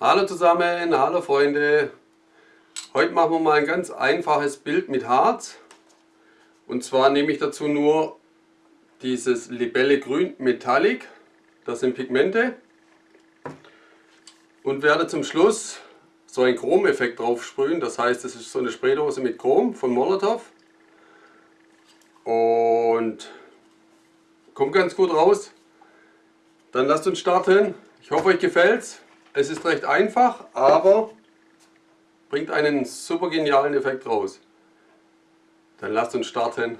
Hallo zusammen, hallo Freunde. Heute machen wir mal ein ganz einfaches Bild mit Harz. Und zwar nehme ich dazu nur dieses Libelle Grün Metallic. Das sind Pigmente. Und werde zum Schluss so einen Chromeffekt drauf sprühen. Das heißt, es ist so eine Spraydose mit Chrom von Molotov. Und kommt ganz gut raus. Dann lasst uns starten. Ich hoffe euch gefällt's. Es ist recht einfach, aber bringt einen super genialen Effekt raus. Dann lasst uns starten.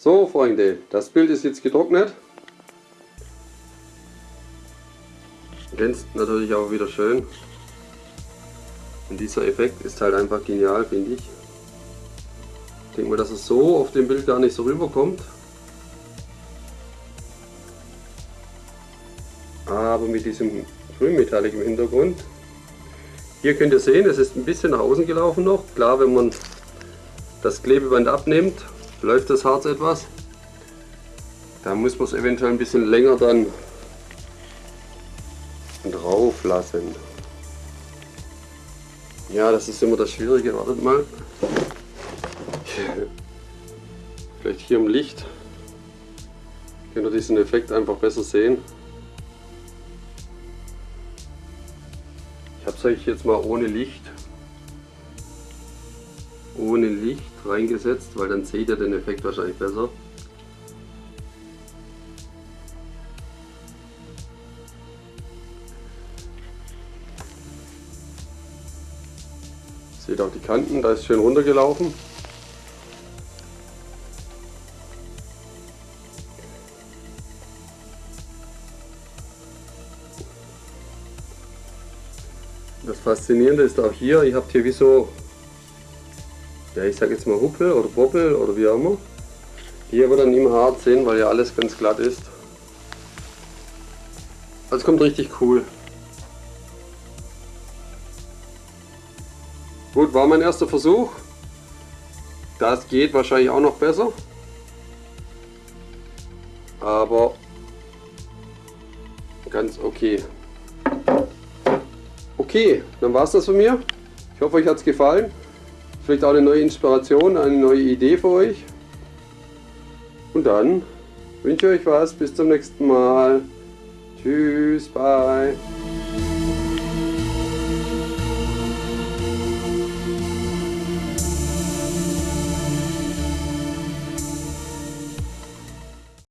So Freunde, das Bild ist jetzt getrocknet. Glänzt natürlich auch wieder schön. Und dieser Effekt ist halt einfach genial, finde ich. Ich denke mal, dass es so auf dem Bild gar nicht so rüberkommt. Aber mit diesem Grünmetallic im Hintergrund. Hier könnt ihr sehen, es ist ein bisschen nach außen gelaufen noch. Klar, wenn man das Klebeband abnimmt, läuft das Harz etwas. Da muss man es eventuell ein bisschen länger dann drauf lassen. Ja, das ist immer das Schwierige. Wartet mal. Vielleicht hier im Licht könnt ihr diesen Effekt einfach besser sehen. Ich habe es euch jetzt mal ohne Licht ohne Licht reingesetzt, weil dann seht ihr den Effekt wahrscheinlich besser. Seht auch die Kanten, da ist schön runtergelaufen. Das Faszinierende ist auch hier, ihr habt hier wie so ja, ich sag jetzt mal Huppel oder Bobbel oder wie auch immer. Die aber dann im Hart sind, weil ja alles ganz glatt ist. Also kommt richtig cool. Gut, war mein erster Versuch. Das geht wahrscheinlich auch noch besser. Aber ganz okay. Okay, dann war es das von mir. Ich hoffe, euch hat es gefallen. Vielleicht auch eine neue Inspiration, eine neue Idee für euch. Und dann wünsche ich euch was. Bis zum nächsten Mal. Tschüss, bye.